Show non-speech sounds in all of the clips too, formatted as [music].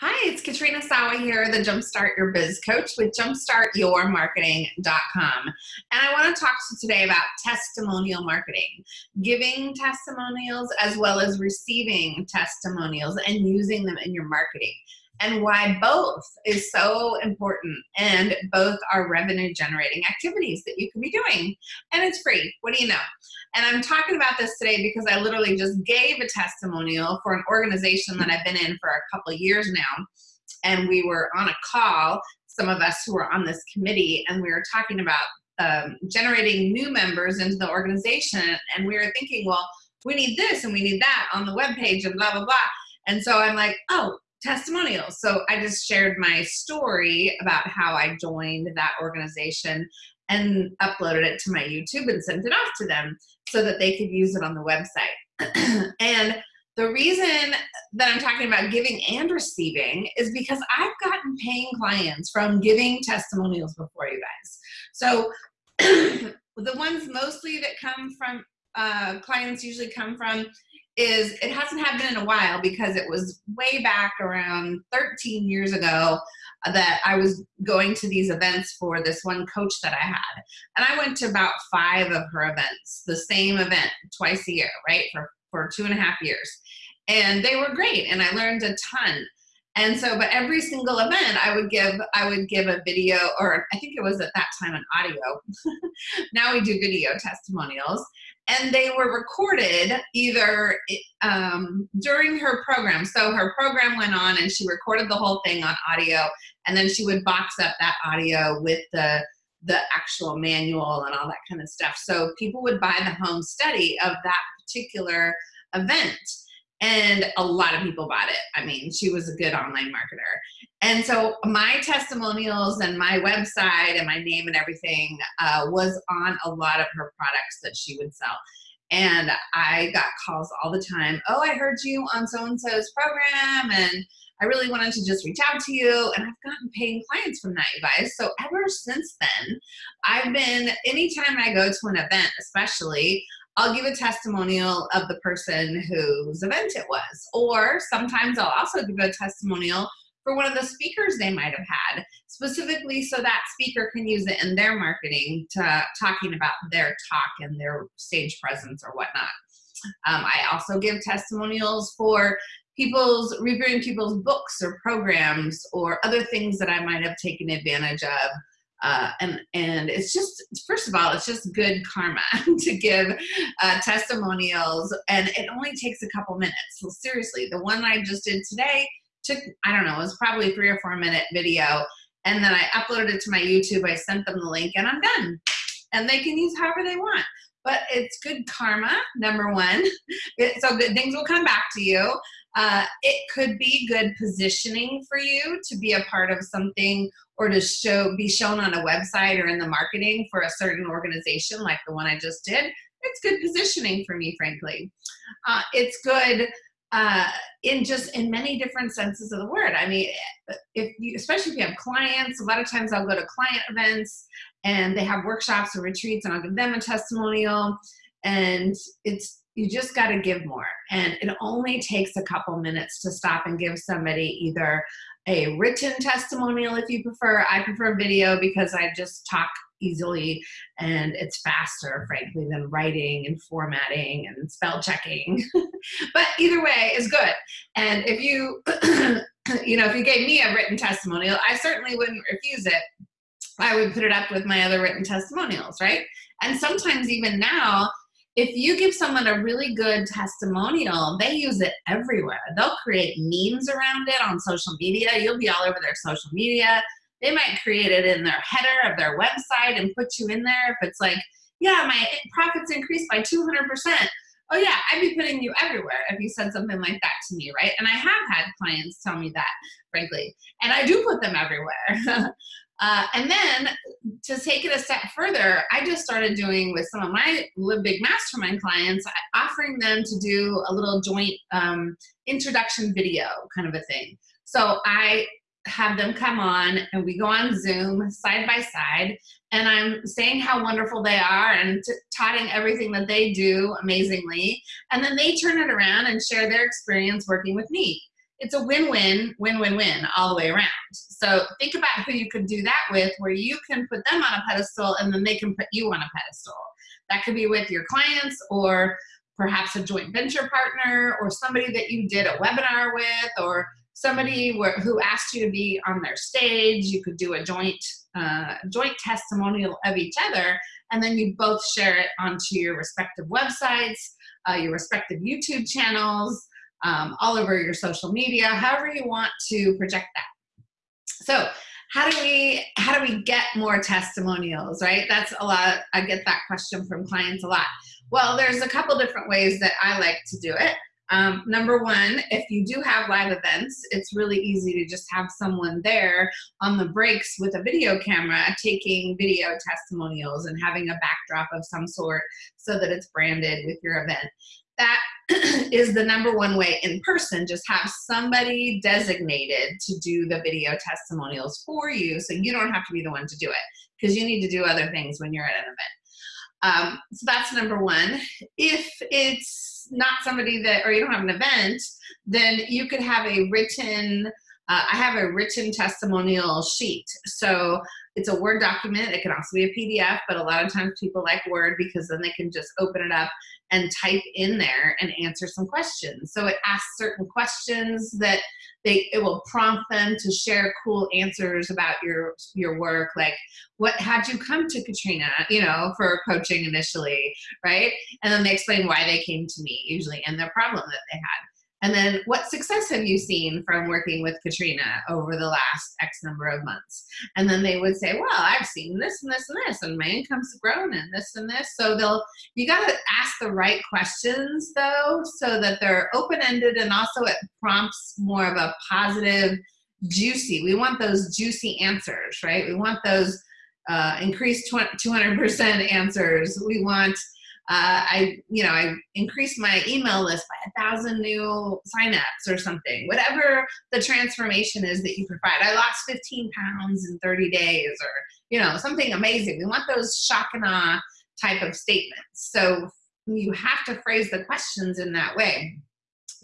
Hi, it's Katrina Sawa here, the Jumpstart Your Biz Coach with jumpstartyourmarketing.com. And I want to talk to you today about testimonial marketing, giving testimonials as well as receiving testimonials and using them in your marketing and why both is so important and both are revenue generating activities that you can be doing and it's free what do you know and I'm talking about this today because I literally just gave a testimonial for an organization that I've been in for a couple years now. And we were on a call, some of us who were on this committee, and we were talking about um, generating new members into the organization. And we were thinking, well, we need this and we need that on the web page and blah, blah, blah. And so I'm like, oh, testimonials. So I just shared my story about how I joined that organization and uploaded it to my YouTube and sent it off to them so that they could use it on the website. [clears throat] and the reason that I'm talking about giving and receiving is because I've gotten paying clients from giving testimonials before you guys. So [clears throat] the ones mostly that come from uh, clients usually come from is it hasn't happened in a while because it was way back around 13 years ago that I was going to these events for this one coach that I had. And I went to about five of her events, the same event twice a year, right? For, for two and a half years. And they were great and I learned a ton. And so, but every single event I would give, I would give a video or I think it was at that time an audio. [laughs] now we do video testimonials and they were recorded either um, during her program. So her program went on and she recorded the whole thing on audio and then she would box up that audio with the the actual manual and all that kind of stuff. So people would buy the home study of that particular event and a lot of people bought it. I mean, she was a good online marketer. And so my testimonials and my website and my name and everything uh, was on a lot of her products that she would sell. And I got calls all the time. Oh, I heard you on so-and-so's program and I really wanted to just reach out to you. And I've gotten paying clients from that, you guys. So ever since then, I've been, anytime I go to an event, especially, I'll give a testimonial of the person whose event it was. Or sometimes I'll also give a testimonial for one of the speakers they might have had, specifically so that speaker can use it in their marketing to talking about their talk and their stage presence or whatnot. Um, I also give testimonials for people's reviewing people's books or programs or other things that I might have taken advantage of uh, and and it's just first of all it's just good karma [laughs] to give uh, testimonials and it only takes a couple minutes. So seriously the one I just did today took I don't know it was probably three or four minute video and then I uploaded it to my YouTube I sent them the link and I'm done. And they can use however they want but it's good karma number one so good things will come back to you uh, it could be good positioning for you to be a part of something or to show be shown on a website or in the marketing for a certain organization like the one I just did. It's good positioning for me, frankly. Uh, it's good uh, in just in many different senses of the word. I mean, if you, especially if you have clients, a lot of times I'll go to client events and they have workshops or retreats and I'll give them a testimonial and it's you just got to give more. And it only takes a couple minutes to stop and give somebody either a written testimonial if you prefer. I prefer video because I just talk easily and it's faster, frankly, than writing and formatting and spell checking. [laughs] but either way is good. And if you, [clears throat] you know, if you gave me a written testimonial, I certainly wouldn't refuse it. I would put it up with my other written testimonials, right? And sometimes even now, if you give someone a really good testimonial, they use it everywhere. They'll create memes around it on social media. You'll be all over their social media. They might create it in their header of their website and put you in there. If it's like, yeah, my profits increased by 200%. Oh yeah, I'd be putting you everywhere if you said something like that to me, right? And I have had clients tell me that, frankly. And I do put them everywhere. [laughs] Uh, and then to take it a step further, I just started doing with some of my Live Big Mastermind clients, offering them to do a little joint um, introduction video kind of a thing. So I have them come on and we go on Zoom side by side and I'm saying how wonderful they are and touting everything that they do amazingly. And then they turn it around and share their experience working with me. it's a win-win, win-win-win all the way around. So think about who you could do that with where you can put them on a pedestal and then they can put you on a pedestal. That could be with your clients or perhaps a joint venture partner or somebody that you did a webinar with or somebody who asked you to be on their stage. You could do a joint, uh, joint testimonial of each other and then you both share it onto your respective websites, uh, your respective YouTube channels, um, all over your social media, however you want to project that. So how do we how do we get more testimonials right that's a lot i get that question from clients a lot well there's a couple different ways that i like to do it um, number one if you do have live events it's really easy to just have someone there on the breaks with a video camera taking video testimonials and having a backdrop of some sort so that it's branded with your event that [clears throat] is the number one way in person. Just have somebody designated to do the video testimonials for you so you don't have to be the one to do it because you need to do other things when you're at an event. Um, so that's number one. If it's not somebody that, or you don't have an event, then you could have a written, uh, I have a written testimonial sheet. So it's a Word document. It can also be a PDF, but a lot of times people like Word because then they can just open it up and type in there and answer some questions. So it asks certain questions that they it will prompt them to share cool answers about your your work like what had you come to Katrina you know for coaching initially right and then they explain why they came to me usually and the problem that they had and then what success have you seen from working with Katrina over the last X number of months? And then they would say, well, I've seen this and this and this, and my income's grown and this and this. So they'll, you got to ask the right questions though, so that they're open-ended and also it prompts more of a positive, juicy. We want those juicy answers, right? We want those uh, increased 200% answers. We want uh, I, you know, I increased my email list by a thousand new signups or something, whatever the transformation is that you provide. I lost 15 pounds in 30 days or, you know, something amazing. We want those shock and awe type of statements. So you have to phrase the questions in that way.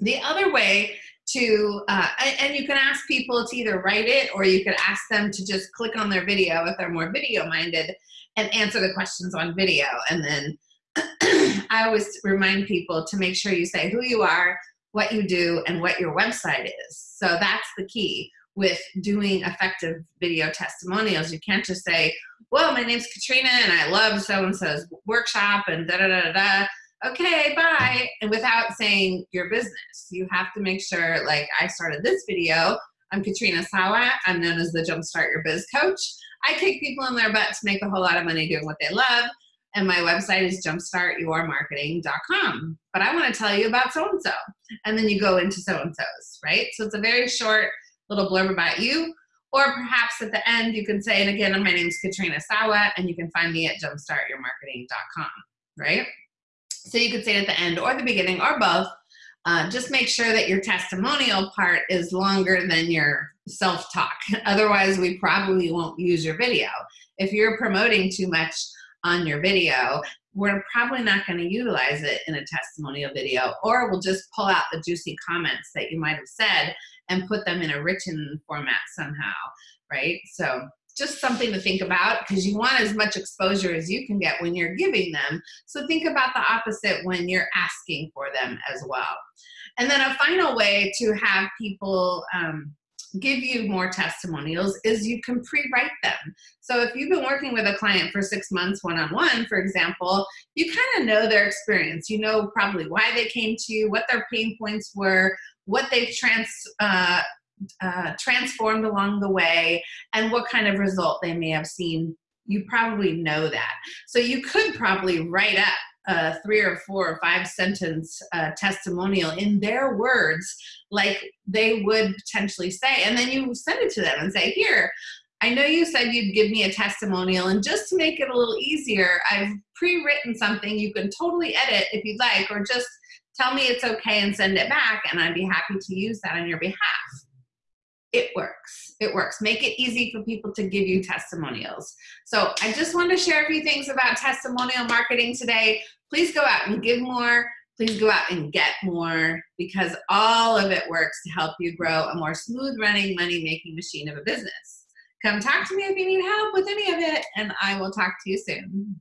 The other way to, uh, and you can ask people to either write it or you could ask them to just click on their video if they're more video minded and answer the questions on video and then [clears throat] I always remind people to make sure you say who you are, what you do, and what your website is. So that's the key with doing effective video testimonials. You can't just say, well, my name's Katrina and I love so-and-so's workshop and da da da da. Okay, bye. And without saying your business, you have to make sure, like I started this video, I'm Katrina Sawa. I'm known as the Jumpstart Your Biz Coach. I kick people in their butt to make a whole lot of money doing what they love and my website is jumpstartyourmarketing.com. But I want to tell you about so and so. And then you go into so and so's, right? So it's a very short little blurb about you. Or perhaps at the end, you can say, and again, my name is Katrina Sawa, and you can find me at jumpstartyourmarketing.com, right? So you could say at the end or the beginning or both. Uh, just make sure that your testimonial part is longer than your self-talk. [laughs] Otherwise, we probably won't use your video. If you're promoting too much, on your video, we're probably not going to utilize it in a testimonial video, or we'll just pull out the juicy comments that you might have said and put them in a written format somehow, right? So just something to think about because you want as much exposure as you can get when you're giving them. So think about the opposite when you're asking for them as well. And then a final way to have people um, give you more testimonials is you can pre-write them. So if you've been working with a client for six months one-on-one, -on -one, for example, you kind of know their experience. You know probably why they came to you, what their pain points were, what they've trans, uh, uh, transformed along the way, and what kind of result they may have seen. You probably know that. So you could probably write up a three or four or five sentence uh, testimonial in their words like they would potentially say and then you send it to them and say here I know you said you'd give me a testimonial and just to make it a little easier I've pre-written something you can totally edit if you'd like or just tell me it's okay and send it back and I'd be happy to use that on your behalf it works. It works. Make it easy for people to give you testimonials. So I just want to share a few things about testimonial marketing today. Please go out and give more. please go out and get more because all of it works to help you grow a more smooth running money making machine of a business. Come talk to me if you need help with any of it and I will talk to you soon.